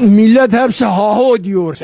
millet hepsi ha ho diyor.